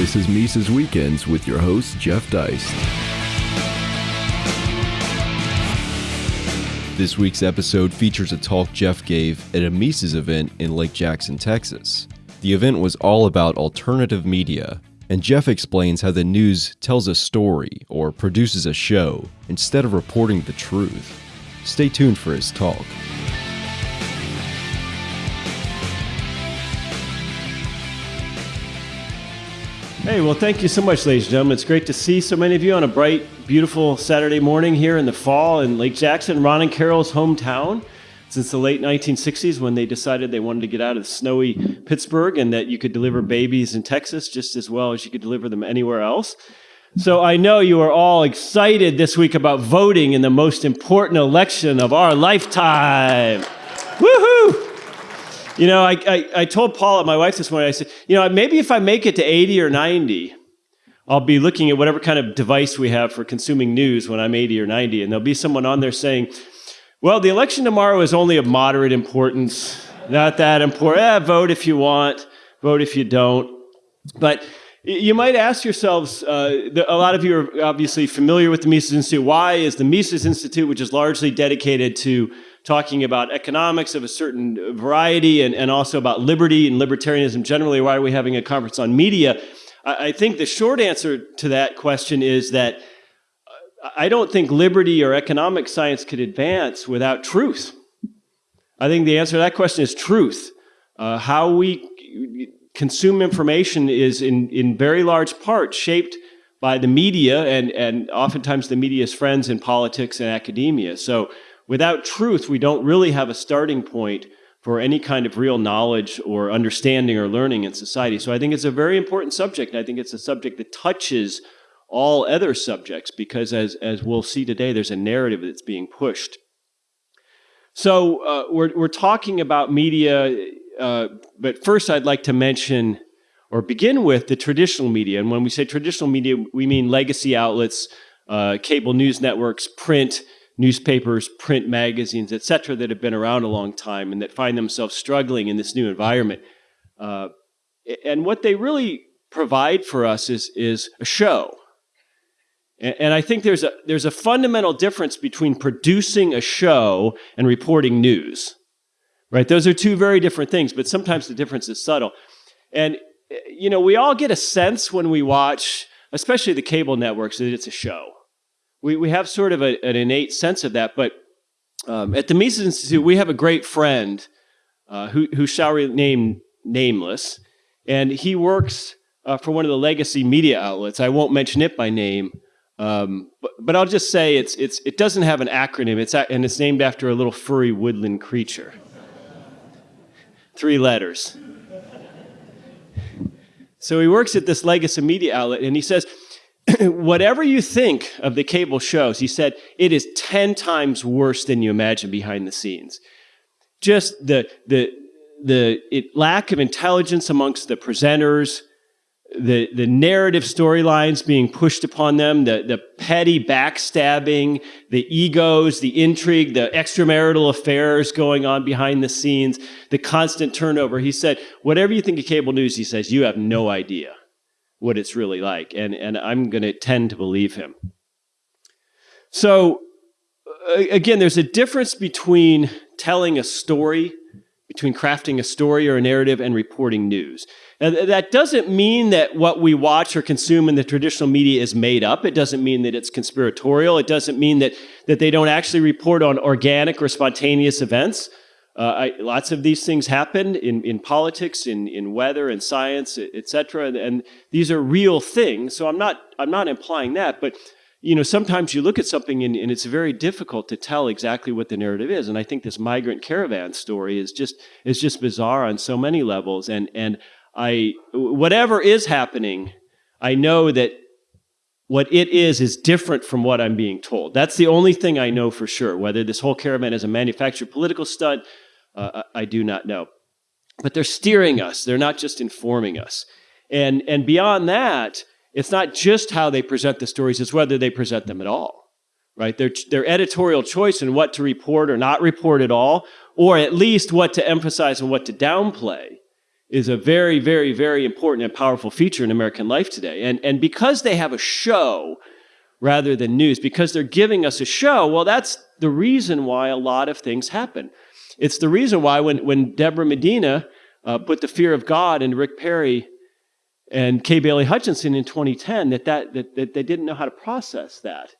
This is Mises Weekends with your host, Jeff Deist. This week's episode features a talk Jeff gave at a Mises event in Lake Jackson, Texas. The event was all about alternative media, and Jeff explains how the news tells a story or produces a show instead of reporting the truth. Stay tuned for his talk. Hey, well, thank you so much, ladies and gentlemen. It's great to see so many of you on a bright, beautiful Saturday morning here in the fall in Lake Jackson, Ron and Carol's hometown. Since the late 1960s, when they decided they wanted to get out of snowy Pittsburgh and that you could deliver babies in Texas just as well as you could deliver them anywhere else. So I know you are all excited this week about voting in the most important election of our lifetime. Woohoo! You know, I, I, I told Paula, my wife this morning, I said, you know, maybe if I make it to 80 or 90, I'll be looking at whatever kind of device we have for consuming news when I'm 80 or 90, and there'll be someone on there saying, well, the election tomorrow is only of moderate importance, not that important. Eh, vote if you want, vote if you don't. But you might ask yourselves, uh, a lot of you are obviously familiar with the Mises Institute. Why is the Mises Institute, which is largely dedicated to talking about economics of a certain variety and, and also about liberty and libertarianism generally. Why are we having a conference on media? I, I think the short answer to that question is that I don't think liberty or economic science could advance without truth. I think the answer to that question is truth. Uh, how we consume information is in, in very large part shaped by the media and, and oftentimes the media's friends in politics and academia. So without truth, we don't really have a starting point for any kind of real knowledge or understanding or learning in society. So I think it's a very important subject, and I think it's a subject that touches all other subjects because, as, as we'll see today, there's a narrative that's being pushed. So uh, we're, we're talking about media, uh, but first I'd like to mention or begin with the traditional media. And when we say traditional media, we mean legacy outlets, uh, cable news networks, print, newspapers, print magazines, et cetera, that have been around a long time and that find themselves struggling in this new environment. Uh, and what they really provide for us is, is a show. And, and I think there's a, there's a fundamental difference between producing a show and reporting news. Right? Those are two very different things, but sometimes the difference is subtle. And, you know, we all get a sense when we watch, especially the cable networks, that it's a show we, we have sort of a, an innate sense of that. But um, at the Mises Institute, we have a great friend uh, who, who shall remain nameless, and he works uh, for one of the legacy media outlets. I won't mention it by name, um, but, but I'll just say it's, it's, it doesn't have an acronym, it's, and it's named after a little furry woodland creature. Three letters. So he works at this legacy media outlet, and he says, whatever you think of the cable shows, he said, it is 10 times worse than you imagine behind the scenes. Just the, the, the it, lack of intelligence amongst the presenters, the, the narrative storylines being pushed upon them, the, the petty backstabbing, the egos, the intrigue, the extramarital affairs going on behind the scenes, the constant turnover. He said, whatever you think of cable news, he says, you have no idea what it's really like. And, and I'm going to tend to believe him. So, uh, again, there's a difference between telling a story, between crafting a story or a narrative, and reporting news. That doesn't mean that what we watch or consume in the traditional media is made up. It doesn't mean that it's conspiratorial. It doesn't mean that, that they don't actually report on organic or spontaneous events. Uh, I, lots of these things happen in, in politics, in, in weather, and science, et cetera, and, and these are real things. So I'm not, I'm not implying that, but you know, sometimes you look at something and, and, it's very difficult to tell exactly what the narrative is. And I think this migrant caravan story is just is just bizarre on so many levels. And and I whatever is happening, I know that what it is is different from what I'm being told. That's the only thing I know for sure. Whether this whole caravan is a manufactured political stunt, uh, I do not know. But they're steering us, they're not just informing us. And, and beyond that, it's not just how they present the stories, it's whether they present them at all. Right? Their, their editorial choice in what to report or not report at all, or at least what to emphasize and what to downplay, is a very, very, very important and powerful feature in American life today. And, and because they have a show rather than news, because they're giving us a show, well, that's the reason why a lot of things happen. It's the reason why when, when Debra Medina uh, put the fear of God in Rick Perry and Kay Bailey Hutchinson in 2010, that, that, that, that they didn't know how to process that.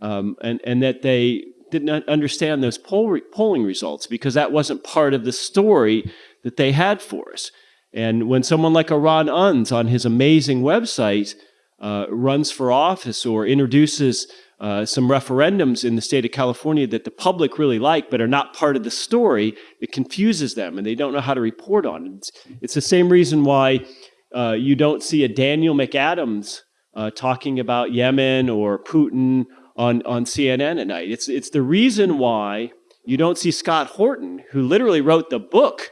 Um, and, and that they didn't understand those poll re- polling results because that wasn't part of the story that they had for us. And when someone like a Ron Unz on his amazing website uh, runs for office or introduces uh, some referendums in the state of California that the public really like but are not part of the story, it confuses them and they don't know how to report on it. It's, it's the same reason why uh, you don't see a Daniel McAdams uh, talking about Yemen or Putin on, on CNN at night. It's, it's the reason why you don't see Scott Horton, who literally wrote the book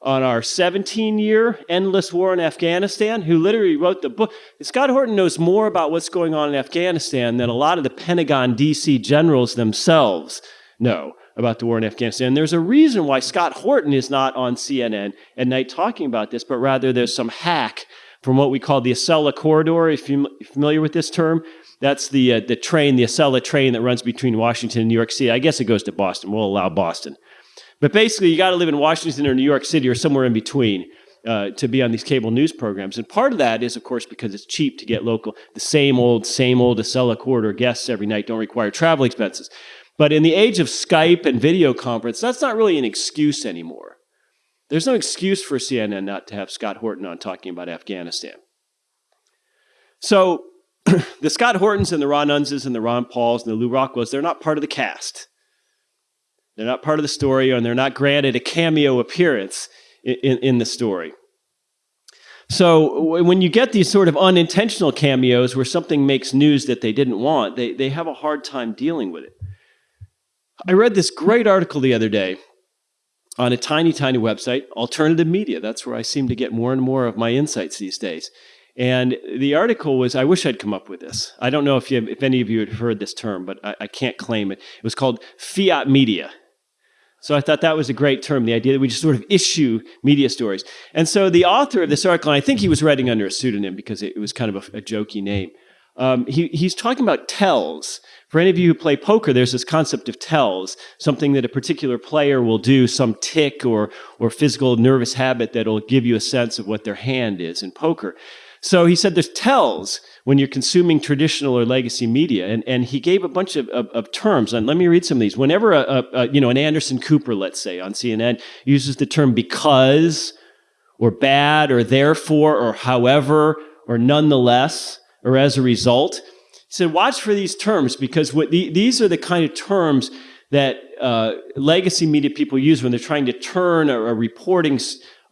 on our 17 year endless war in Afghanistan, who literally wrote the book. Scott Horton knows more about what's going on in Afghanistan than a lot of the Pentagon DC generals themselves know about the war in Afghanistan. And There's a reason why Scott Horton is not on CNN at night talking about this, but rather there's some hack from what we call the Acela corridor. If you're familiar with this term, that's the uh, the train, the Acela train that runs between Washington and New York City. I guess it goes to Boston. We'll allow Boston. But basically, you got to live in Washington or New York City or somewhere in between uh, to be on these cable news programs. And part of that is, of course, because it's cheap to get local, the same old, same old Acela corridor guests every night don't require travel expenses. But in the age of Skype and video conference, that's not really an excuse anymore. There's no excuse for CNN not to have Scott Horton on talking about Afghanistan. So the Scott Hortons and the Ron Unzes and the Ron Pauls and the Lew Rockwells, they're not part of the cast. They're not part of the story, and they're not granted a cameo appearance in, in, in the story. So when you get these sort of unintentional cameos where something makes news that they didn't want, they, they have a hard time dealing with it. I read this great article the other day on a tiny, tiny website, Alternative Media. That's where I seem to get more and more of my insights these days. And the article was, I wish I'd come up with this. I don't know if, you, if any of you had heard this term, but I, I can't claim it. It was called fiat media. So I thought that was a great term, the idea that we just sort of issue media stories. And so the author of this article, I think he was writing under a pseudonym because it was kind of a, a jokey name, um, he, he's talking about tells. For any of you who play poker, there's this concept of tells, something that a particular player will do, some tick or, or physical nervous habit that'll give you a sense of what their hand is in poker. So he said there's tells when you're consuming traditional or legacy media. And, and he gave a bunch of, of, of terms. And let me read some of these. Whenever a, a, a, you know, an Anderson Cooper, let's say, on CNN uses the term because or bad or therefore or however or nonetheless or as a result, he said, watch for these terms because what the, these are the kind of terms that uh, legacy media people use when they're trying to turn a, a reporting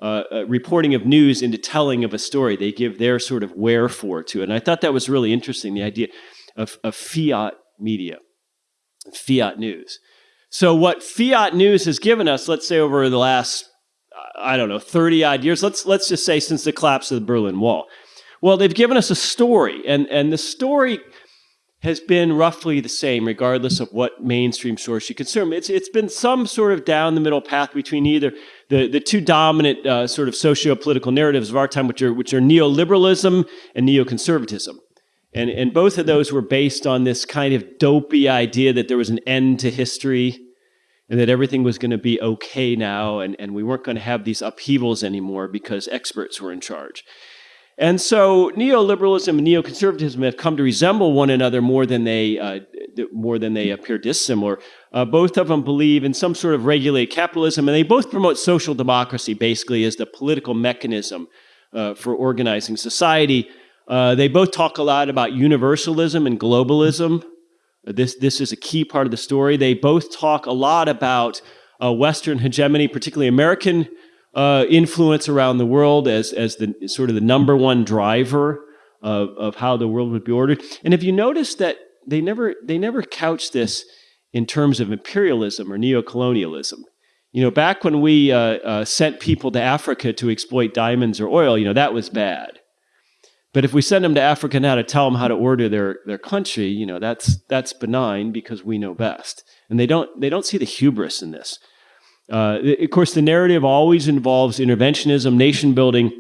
uh, uh, reporting of news into telling of a story. They give their sort of wherefore to it. And I thought that was really interesting, the idea of, of fiat media, fiat news. So, what fiat news has given us, let's say over the last, I don't know, 30 odd years, let's, let's just say since the collapse of the Berlin Wall. Well, they've given us a story, and, and the story has been roughly the same, regardless of what mainstream source you consume. It's, it's been some sort of down the middle path between either the, the two dominant uh, sort of socio-political narratives of our time, which are, which are neoliberalism and neoconservatism. And, and both of those were based on this kind of dopey idea that there was an end to history and that everything was going to be okay now and, and we weren't going to have these upheavals anymore because experts were in charge. And so neoliberalism and neoconservatism have come to resemble one another more than they, uh, more than they appear dissimilar. Uh, both of them believe in some sort of regulated capitalism, and they both promote social democracy basically as the political mechanism uh, for organizing society. Uh, they both talk a lot about universalism and globalism. This, this is a key part of the story. They both talk a lot about uh, Western hegemony, particularly American uh, influence around the world as, as the sort of the number one driver of, of how the world would be ordered. And if you notice that they never, they never couch this in terms of imperialism or neocolonialism. You know, back when we uh, uh, sent people to Africa to exploit diamonds or oil, you know, that was bad. But if we send them to Africa now to tell them how to order their, their country, you know, that's, that's benign because we know best. And they don't, they don't see the hubris in this. Uh, of course, the narrative always involves interventionism, nation building,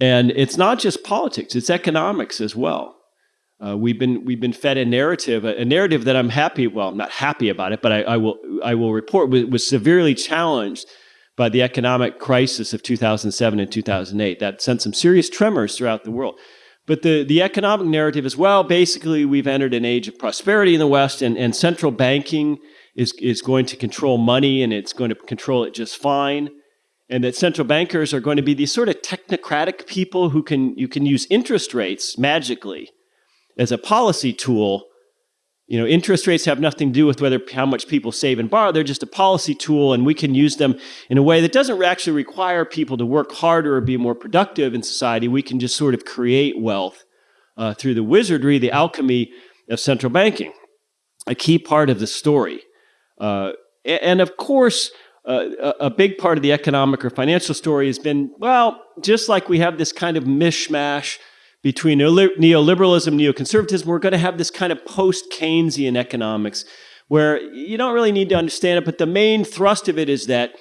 and it's not just politics; it's economics as well. Uh, we've been we've been fed a narrative, a, a, narrative that I'm happy. Well, I'm not happy about it, but I, I will I will report was, was, severely challenged by the economic crisis of 2007 and 2008. That sent some serious tremors throughout the world. But the, the economic narrative as well, basically, we've entered an age of prosperity in the West, and, and central banking is, is going to control money and it's going to control it just fine. And that central bankers are going to be these sort of technocratic people who can you can use interest rates magically as a policy tool. You know, interest rates have nothing to do with whether how much people save and borrow. They're just a policy tool, and we can use them in a way that doesn't actually require people to work harder or be more productive in society. We can just sort of create wealth uh, through the wizardry, the alchemy of central banking. A key part of the story. Uh, and of course, uh, a big part of the economic or financial story has been, well, just like we have this kind of mishmash between neoliberalism, neoconservatism, we're going to have this kind of post-Keynesian economics where you don't really need to understand it, but the main thrust of it is that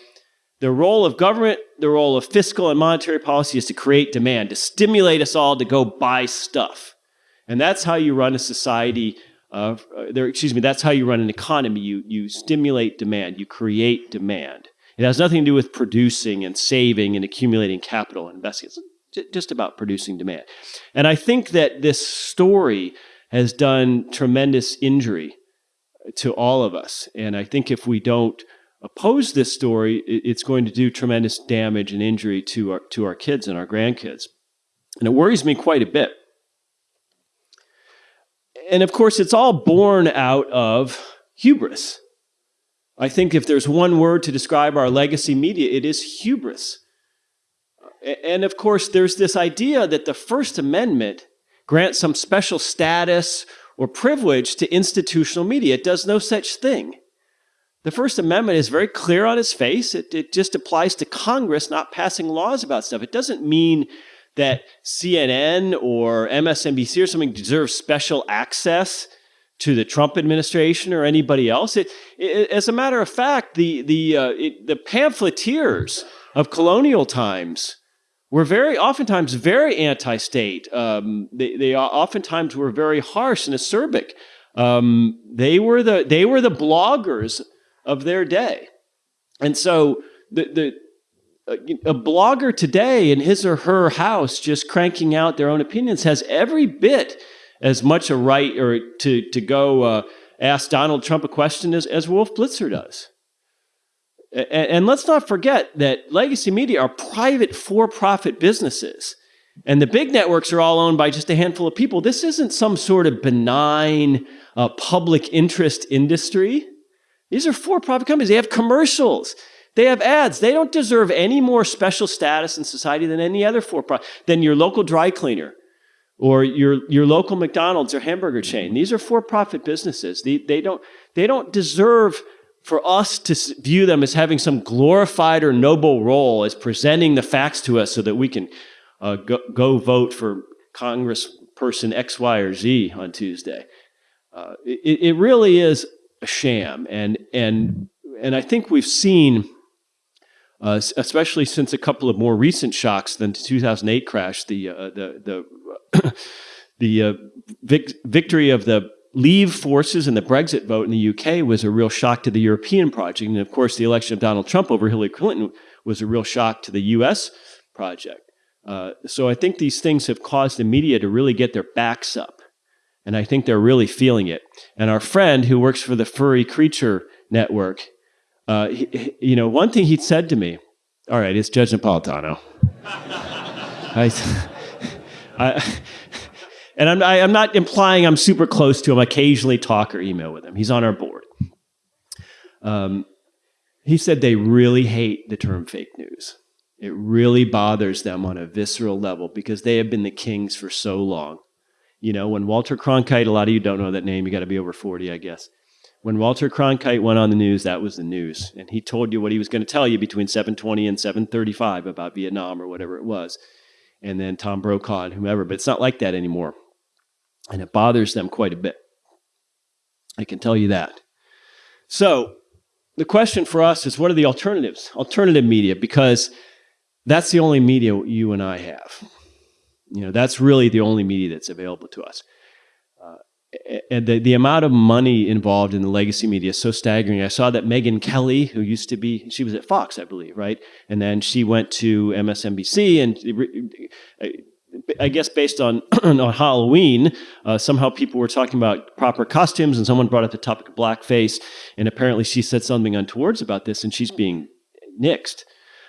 the role of government, the role of fiscal and monetary policy is to create demand, to stimulate us all to go buy stuff. And that's how you run a society uh, there, excuse me, that's how you run an economy. You, you stimulate demand, you create demand. It has nothing to do with producing and saving and accumulating capital and investing. It's just about producing demand. And I think that this story has done tremendous injury to all of us. And I think if we don't oppose this story, it's going to do tremendous damage and injury to our, to our kids and our grandkids. And it worries me quite a bit and of course, it's all born out of hubris. I think if there's one word to describe our legacy media, it is hubris. And of course, there's this idea that the First Amendment grants some special status or privilege to institutional media. It does no such thing. The First Amendment is very clear on its face. It, it just applies to Congress not passing laws about stuff. It doesn't mean that CNN or MSNBC or something deserves special access to the Trump administration or anybody else. It, it, as a matter of fact, the, the, uh, it, the pamphleteers of colonial times were very, oftentimes, very anti state. Um, they, they oftentimes were very harsh and acerbic. Um, they, were the, they were the bloggers of their day. And so the, the, a blogger today in his or her house just cranking out their own opinions has every bit as much a right or to, to go uh, ask Donald Trump a question as, as Wolf Blitzer does. And, and let's not forget that legacy media are private for-profit businesses. And the big networks are all owned by just a handful of people. This isn't some sort of benign uh, public interest industry. These are for-profit companies. They have commercials. They have ads. They don't deserve any more special status in society than any other for-profit, than your local dry cleaner or your, your local McDonald's or hamburger chain. These are for-profit businesses. They, they, don't, they don't deserve for us to view them as having some glorified or noble role as presenting the facts to us so that we can uh, go, go, vote for Congressperson X, Y, or Z on Tuesday. Uh, it, it really is a sham. And, and, and I think we've seen uh, especially since a couple of more recent shocks than the 2008 crash, the uh, the the the uh, vic victory of the Leave forces and the Brexit vote in the UK was a real shock to the European project, and of course, the election of Donald Trump over Hillary Clinton was a real shock to the U.S. project. Uh, so I think these things have caused the media to really get their backs up, and I think they're really feeling it. And our friend who works for the Furry Creature Network uh, he, you know, one thing he said to me, all right, it's Judge Napolitano. I, I, and I'm, I, am not implying I'm super close to him. I occasionally talk or email with him. He's on our board. Um, he said they really hate the term fake news. It really bothers them on a visceral level because they have been the kings for so long. You know, when Walter Cronkite, a lot of you don't know that name, you got to be over 40, I guess. When Walter Cronkite went on the news, that was the news. And he told you what he was going to tell you between 720 and 735 about Vietnam or whatever it was. And then Tom Brokaw and whomever. But it's not like that anymore. And it bothers them quite a bit. I can tell you that. So, the question for us is what are the alternatives? Alternative media, because that's the only media you and I have. You know, that's really the only media that's available to us. And the, the amount of money involved in the legacy media is so staggering. I saw that Megyn Kelly, who used to be, she was at Fox, I believe, right? And then she went to MSNBC and I guess based on on Halloween, uh, somehow people were talking about proper costumes, and someone brought up the topic of blackface, and apparently she said something untowards about this, and she's being nixed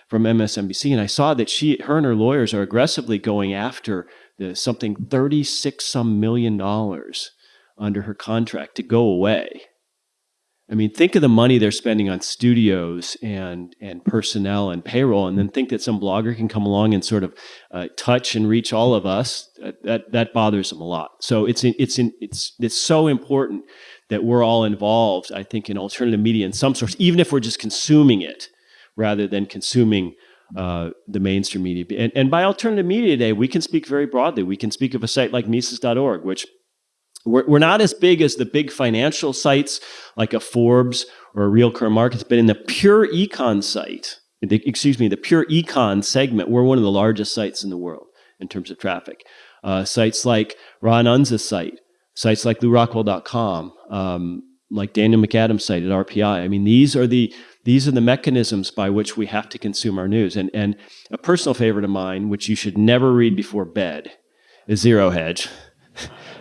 from MSNBC. And I saw that she, her, and her lawyers are aggressively going after the something thirty six some million dollars under her contract to go away. I mean, think of the money they're spending on studios and and personnel and payroll, and then think that some blogger can come along and sort of uh, touch and reach all of us. That that bothers them a lot. So it's it's it's it's so important that we're all involved. I think in alternative media in some sorts, even if we're just consuming it rather than consuming uh, the mainstream media. And, and by alternative media today, we can speak very broadly. We can speak of a site like Mises.org, which we're, we're not as big as the big financial sites like a Forbes or a RealClearMarkets, but in the pure econ site, the, excuse me, the pure econ segment, we're one of the largest sites in the world in terms of traffic. Uh, sites like Ron Unz's site, sites like LewRockwell.com, um, like Daniel McAdams' site at RPI. I mean, these are the these are the mechanisms by which we have to consume our news. And and a personal favorite of mine, which you should never read before bed, is Zero Hedge.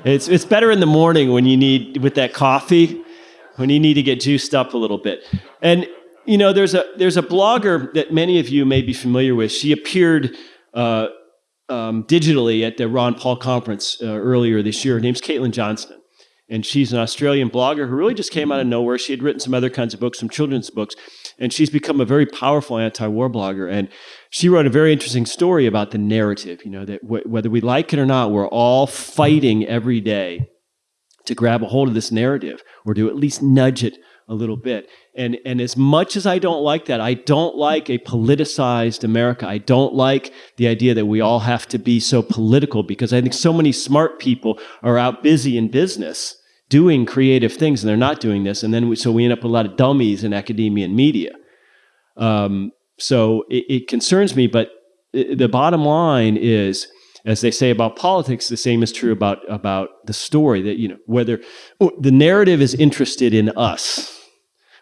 It's, it's better in the morning when you need, with that coffee, when you need to get juiced up a little bit. And, you know, there's a, there's a blogger that many of you may be familiar with. She appeared uh, um, digitally at the Ron Paul conference uh, earlier this year. Her name's Caitlin Johnstone. And she's an Australian blogger who really just came out of nowhere. She had written some other kinds of books, some children's books, and she's become a very powerful anti-war blogger. And she wrote a very interesting story about the narrative. You know that whether we like it or not, we're all fighting every day to grab a hold of this narrative or to at least nudge it a little bit. And and as much as I don't like that, I don't like a politicized America. I don't like the idea that we all have to be so political because I think so many smart people are out busy in business doing creative things and they're not doing this. And then we, so we end up with a lot of dummies in academia and media. Um, so it, it concerns me, but the bottom line is, as they say about politics, the same is true about about the story. That you know whether oh, the narrative is interested in us,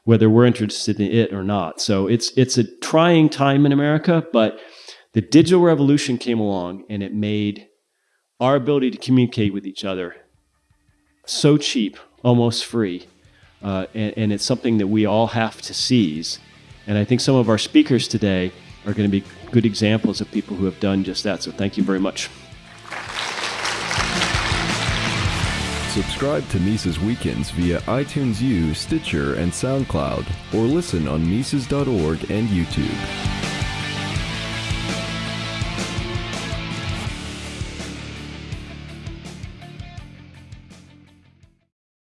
whether we're interested in it or not. So it's it's a trying time in America, but the digital revolution came along and it made our ability to communicate with each other so cheap, almost free. Uh, and, and, it's something that we all have to seize. And I think some of our speakers today are going to be good examples of people who have done just that. So thank you very much. Subscribe to Mises Weekends via iTunes U, Stitcher, and SoundCloud, or listen on Mises.org and YouTube.